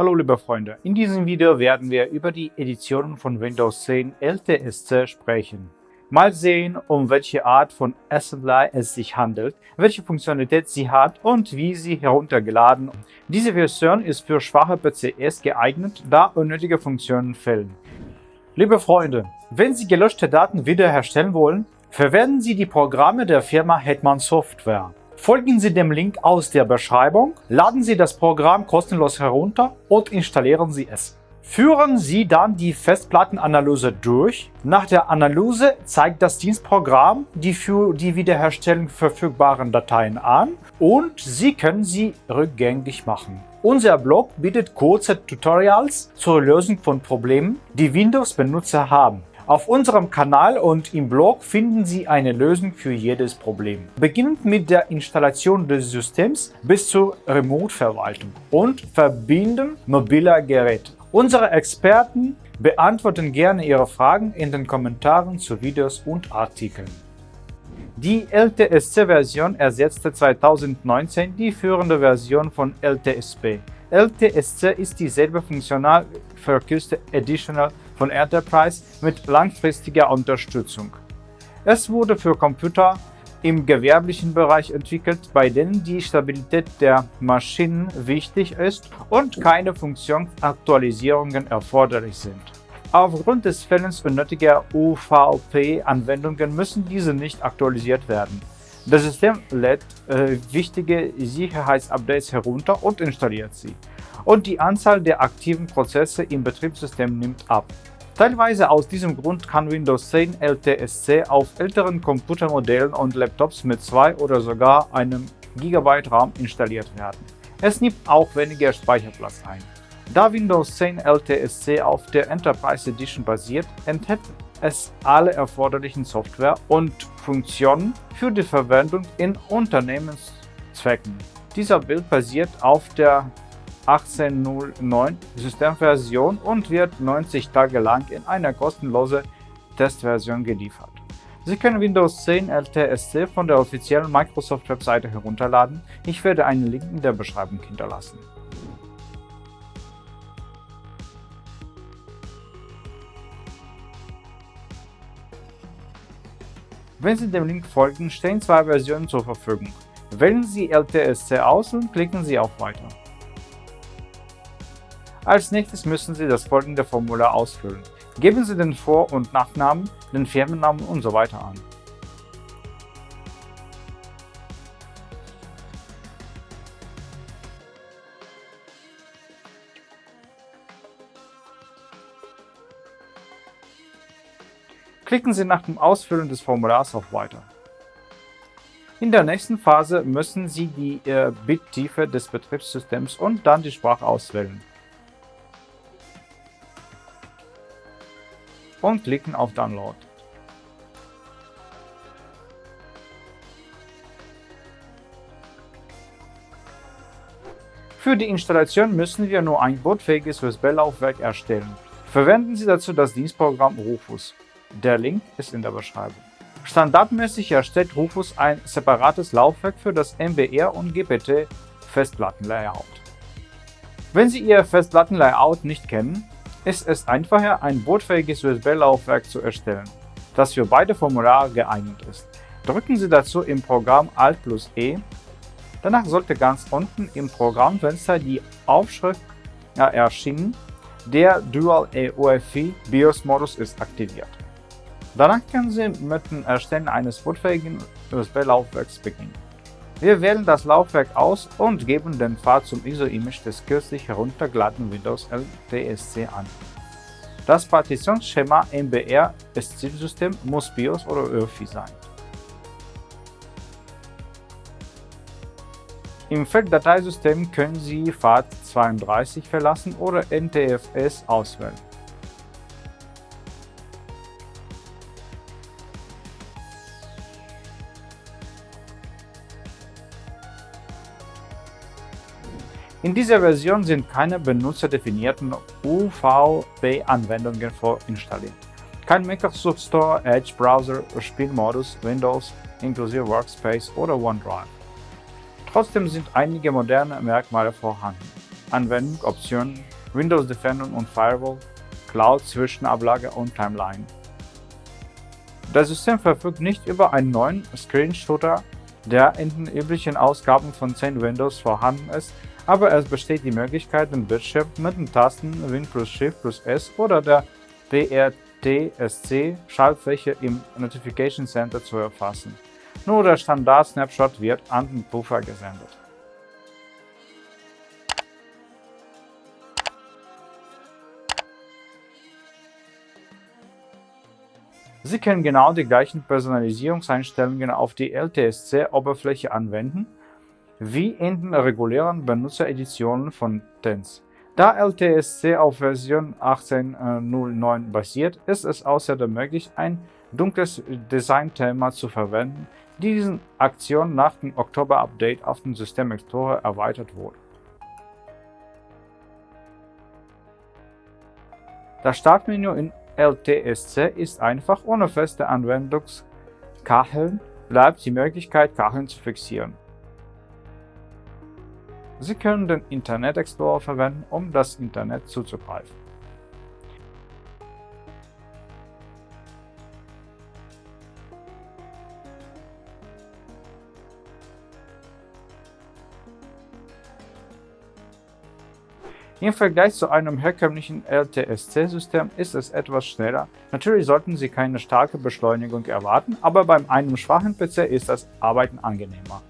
Hallo liebe Freunde, in diesem Video werden wir über die Editionen von Windows 10 LTSC sprechen. Mal sehen, um welche Art von Assembly es sich handelt, welche Funktionalität sie hat und wie sie heruntergeladen. Diese Version ist für schwache PCs geeignet, da unnötige Funktionen fehlen. Liebe Freunde, wenn Sie gelöschte Daten wiederherstellen wollen, verwenden Sie die Programme der Firma Hetman Software. Folgen Sie dem Link aus der Beschreibung, laden Sie das Programm kostenlos herunter und installieren Sie es. Führen Sie dann die Festplattenanalyse durch. Nach der Analyse zeigt das Dienstprogramm die für die Wiederherstellung verfügbaren Dateien an und Sie können sie rückgängig machen. Unser Blog bietet kurze Tutorials zur Lösung von Problemen, die Windows-Benutzer haben. Auf unserem Kanal und im Blog finden Sie eine Lösung für jedes Problem. Beginnend mit der Installation des Systems bis zur Remote-Verwaltung und Verbinden mobiler Geräte. Unsere Experten beantworten gerne Ihre Fragen in den Kommentaren zu Videos und Artikeln. Die LTSC-Version ersetzte 2019 die führende Version von LTSP. LTSC ist dieselbe funktional verkürzte Additional von Enterprise mit langfristiger Unterstützung. Es wurde für Computer im gewerblichen Bereich entwickelt, bei denen die Stabilität der Maschinen wichtig ist und keine Funktionsaktualisierungen erforderlich sind. Aufgrund des Fehlens unnötiger UVP-Anwendungen müssen diese nicht aktualisiert werden. Das System lädt äh, wichtige Sicherheitsupdates herunter und installiert sie. Und die Anzahl der aktiven Prozesse im Betriebssystem nimmt ab. Teilweise aus diesem Grund kann Windows 10 LTSC auf älteren Computermodellen und Laptops mit 2 oder sogar einem GB RAM installiert werden. Es nimmt auch weniger Speicherplatz ein. Da Windows 10 LTSC auf der Enterprise Edition basiert, enthält es alle erforderlichen Software und Funktionen für die Verwendung in Unternehmenszwecken. Dieser Bild basiert auf der 18.09 Systemversion und wird 90 Tage lang in einer kostenlosen Testversion geliefert. Sie können Windows 10 LTSC von der offiziellen Microsoft-Webseite herunterladen. Ich werde einen Link in der Beschreibung hinterlassen. Wenn Sie dem Link folgen, stehen zwei Versionen zur Verfügung. Wählen Sie LTSC aus und klicken Sie auf Weiter. Als nächstes müssen Sie das folgende Formular ausfüllen. Geben Sie den Vor- und Nachnamen, den Firmennamen usw. So an. Klicken Sie nach dem Ausfüllen des Formulars auf Weiter. In der nächsten Phase müssen Sie die äh, Bittiefe des Betriebssystems und dann die Sprache auswählen. Und klicken auf Download. Für die Installation müssen wir nur ein bootfähiges USB-Laufwerk erstellen. Verwenden Sie dazu das Dienstprogramm Rufus. Der Link ist in der Beschreibung. Standardmäßig erstellt Rufus ein separates Laufwerk für das MBR und GPT Festplattenlayout. Wenn Sie Ihr Festplattenlayout nicht kennen, ist es einfacher, ein bootfähiges USB-Laufwerk zu erstellen, das für beide Formulare geeignet ist. Drücken Sie dazu im Programm Alt plus E. Danach sollte ganz unten im Programmfenster die Aufschrift erschienen, der Dual EUFI BIOS-Modus ist aktiviert. Danach können Sie mit dem Erstellen eines bootfähigen USB-Laufwerks beginnen. Wir wählen das Laufwerk aus und geben den Pfad zum ISO-Image des kürzlich heruntergeladenen Windows LTSC an. Das Partitionsschema MBR des Zielsystems muss BIOS oder ÖFI sein. Im Feld Dateisystem können Sie FAT32 verlassen oder NTFS auswählen. In dieser Version sind keine benutzerdefinierten UVP-Anwendungen vorinstalliert. Kein Microsoft Store, Edge Browser, Spielmodus, Windows, inklusive Workspace oder OneDrive. Trotzdem sind einige moderne Merkmale vorhanden. Anwendung, Optionen, Windows Defender und Firewall, Cloud, Zwischenablage und Timeline. Das System verfügt nicht über einen neuen Screenshooter, der in den üblichen Ausgaben von 10 Windows vorhanden ist, aber es besteht die Möglichkeit, den Bildschirm mit den Tasten Win plus Shift plus S oder der WRTSC-Schaltfläche im Notification Center zu erfassen. Nur der Standard-Snapshot wird an den Puffer gesendet. Sie können genau die gleichen Personalisierungseinstellungen auf die LTSC-Oberfläche anwenden, wie in den regulären Benutzereditionen von TENS. Da LTSC auf Version 18.09 basiert, ist es außerdem möglich, ein dunkles Designthema zu verwenden, diesen Aktion nach dem Oktober-Update auf dem System Explorer erweitert wurde. Das Startmenü in LTSC ist einfach ohne feste Anwendungskacheln bleibt die Möglichkeit, Kacheln zu fixieren. Sie können den Internet Explorer verwenden, um das Internet zuzugreifen. Im Vergleich zu einem herkömmlichen LTSC-System ist es etwas schneller. Natürlich sollten Sie keine starke Beschleunigung erwarten, aber bei einem schwachen PC ist das Arbeiten angenehmer.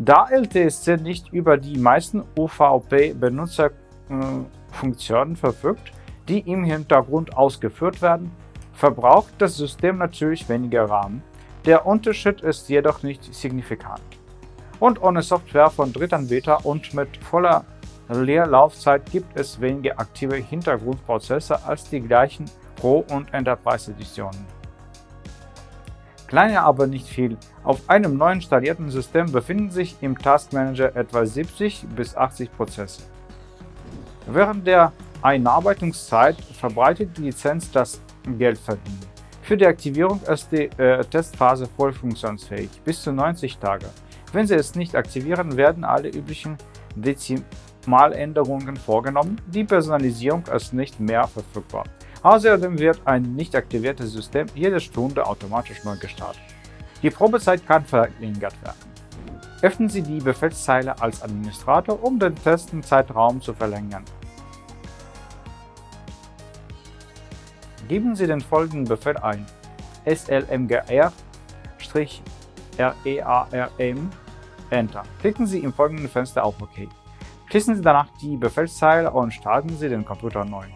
Da LTSC nicht über die meisten UVP-Benutzerfunktionen verfügt, die im Hintergrund ausgeführt werden, verbraucht das System natürlich weniger RAM. Der Unterschied ist jedoch nicht signifikant. Und ohne Software von Drittanbieter und mit voller Leerlaufzeit gibt es weniger aktive Hintergrundprozesse als die gleichen Pro- und Enterprise-Editionen. Kleiner aber nicht viel. Auf einem neu installierten System befinden sich im Task Manager etwa 70 bis 80 Prozesse. Während der Einarbeitungszeit verbreitet die Lizenz das Geldverdienen. Für die Aktivierung ist die äh, Testphase voll funktionsfähig, bis zu 90 Tage. Wenn Sie es nicht aktivieren, werden alle üblichen Dezim Maländerungen vorgenommen, die Personalisierung ist nicht mehr verfügbar. Außerdem wird ein nicht aktiviertes System jede Stunde automatisch neu gestartet. Die Probezeit kann verlängert werden. Öffnen Sie die Befehlszeile als Administrator, um den Testenzeitraum zu verlängern. Geben Sie den folgenden Befehl ein: slmgr-rearm Enter. Klicken Sie im folgenden Fenster auf OK. Schließen Sie danach die Befehlszeile und starten Sie den Computer neu.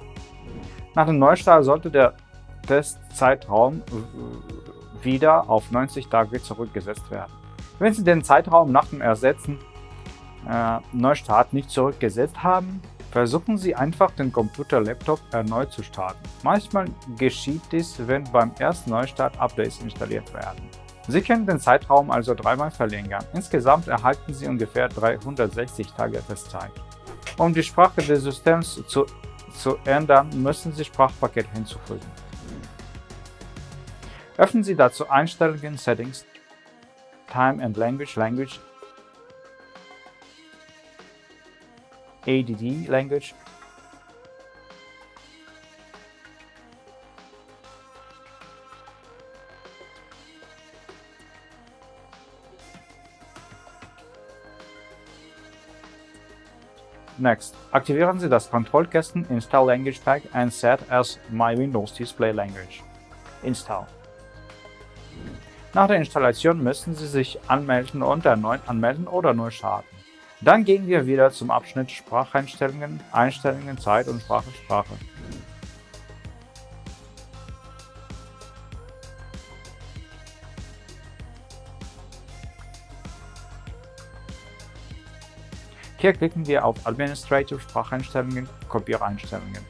Nach dem Neustart sollte der Testzeitraum wieder auf 90 Tage zurückgesetzt werden. Wenn Sie den Zeitraum nach dem Ersetzen äh, Neustart nicht zurückgesetzt haben, versuchen Sie einfach den Computer-Laptop erneut zu starten. Manchmal geschieht dies, wenn beim ersten Neustart Updates installiert werden. Sie können den Zeitraum also dreimal verlängern. Insgesamt erhalten Sie ungefähr 360 Tage Testzeit. Um die Sprache des Systems zu, zu ändern, müssen Sie Sprachpaket hinzufügen. Öffnen Sie dazu Einstellungen Settings, Time and Language Language, ADD Language Next, aktivieren Sie das Kontrollkästen Install Language Pack and set as My Windows Display Language. Install. Nach der Installation müssen Sie sich anmelden und erneut anmelden oder neu starten. Dann gehen wir wieder zum Abschnitt Spracheinstellungen, Einstellungen, Zeit und Sprache, Sprache. Hier klicken wir auf Administrative Spracheinstellungen, Kopiereinstellungen.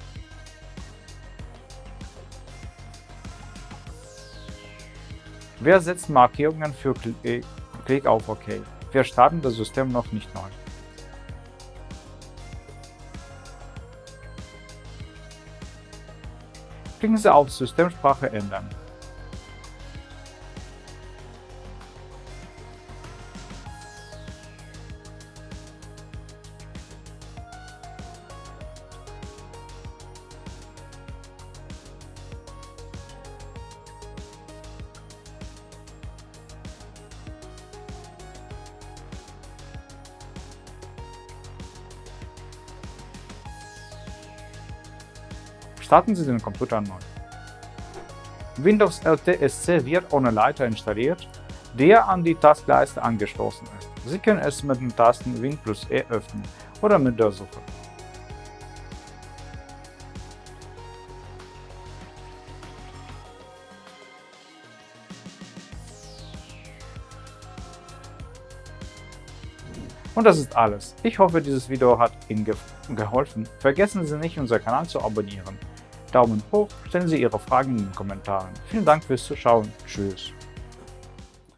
Wir setzen Markierungen für äh, Klick auf OK. Wir starten das System noch nicht neu. Klicken Sie auf Systemsprache ändern. Starten Sie den Computer neu. Windows LTSC wird ohne Leiter installiert, der an die Taskleiste angeschlossen ist. Sie können es mit den Tasten Win plus E öffnen oder mit der Suche. Und das ist alles. Ich hoffe, dieses Video hat Ihnen ge geholfen. Vergessen Sie nicht, unseren Kanal zu abonnieren. Daumen hoch, stellen Sie Ihre Fragen in den Kommentaren. Vielen Dank fürs Zuschauen. Tschüss.